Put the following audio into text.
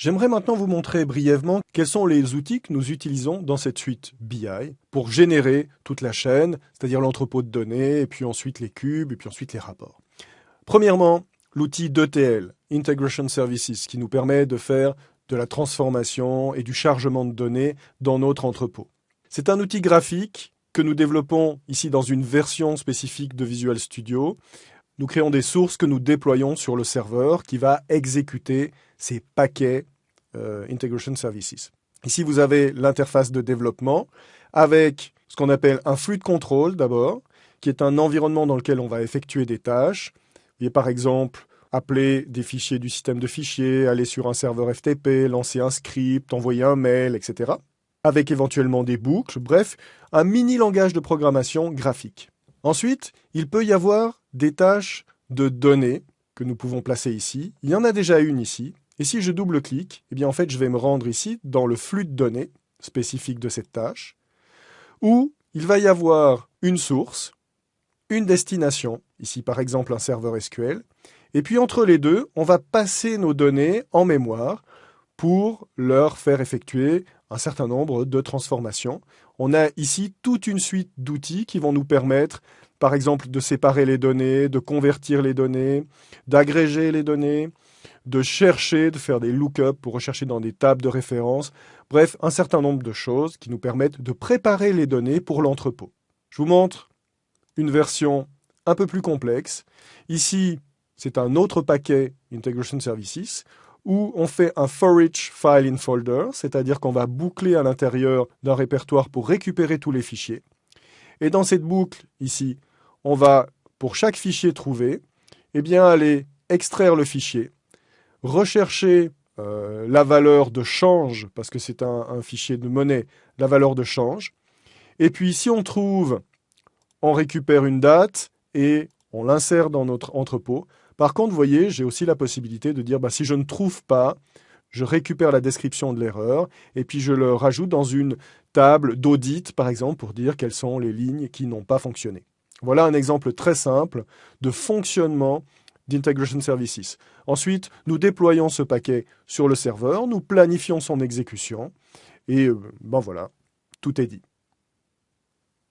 J'aimerais maintenant vous montrer brièvement quels sont les outils que nous utilisons dans cette suite BI pour générer toute la chaîne, c'est-à-dire l'entrepôt de données, et puis ensuite les cubes, et puis ensuite les rapports. Premièrement, l'outil d'ETL, Integration Services, qui nous permet de faire de la transformation et du chargement de données dans notre entrepôt. C'est un outil graphique que nous développons ici dans une version spécifique de Visual Studio. Nous créons des sources que nous déployons sur le serveur qui va exécuter ces paquets euh, Integration Services. Ici, vous avez l'interface de développement avec ce qu'on appelle un flux de contrôle d'abord, qui est un environnement dans lequel on va effectuer des tâches. Par exemple appeler des fichiers du système de fichiers, aller sur un serveur FTP, lancer un script, envoyer un mail, etc. Avec éventuellement des boucles, bref, un mini langage de programmation graphique. Ensuite, il peut y avoir des tâches de données que nous pouvons placer ici. Il y en a déjà une ici, et si je double-clique, eh bien en fait, je vais me rendre ici dans le flux de données spécifique de cette tâche, où il va y avoir une source, une destination, ici par exemple un serveur SQL, et puis entre les deux, on va passer nos données en mémoire pour leur faire effectuer un certain nombre de transformations. On a ici toute une suite d'outils qui vont nous permettre, par exemple, de séparer les données, de convertir les données, d'agréger les données, de chercher, de faire des lookups pour rechercher dans des tables de référence. Bref, un certain nombre de choses qui nous permettent de préparer les données pour l'entrepôt. Je vous montre une version un peu plus complexe. Ici, c'est un autre paquet Integration Services où on fait un for each file in folder, c'est-à-dire qu'on va boucler à l'intérieur d'un répertoire pour récupérer tous les fichiers. Et dans cette boucle, ici, on va, pour chaque fichier trouvé, eh bien, aller extraire le fichier, rechercher euh, la valeur de change, parce que c'est un, fichier de monnaie, la valeur de change. Et puis si on trouve, on récupère une date et on l'insère dans notre entrepôt. Par contre, vous voyez, j'ai aussi la possibilité de dire, bah, si je ne trouve pas, je récupère la description de l'erreur et puis je le rajoute dans une table d'audit, par exemple, pour dire quelles sont les lignes qui n'ont pas fonctionné. Voilà un exemple très simple de fonctionnement d'Integration Services. Ensuite, nous déployons ce paquet sur le serveur, nous planifions son exécution, et euh, ben voilà, tout est dit.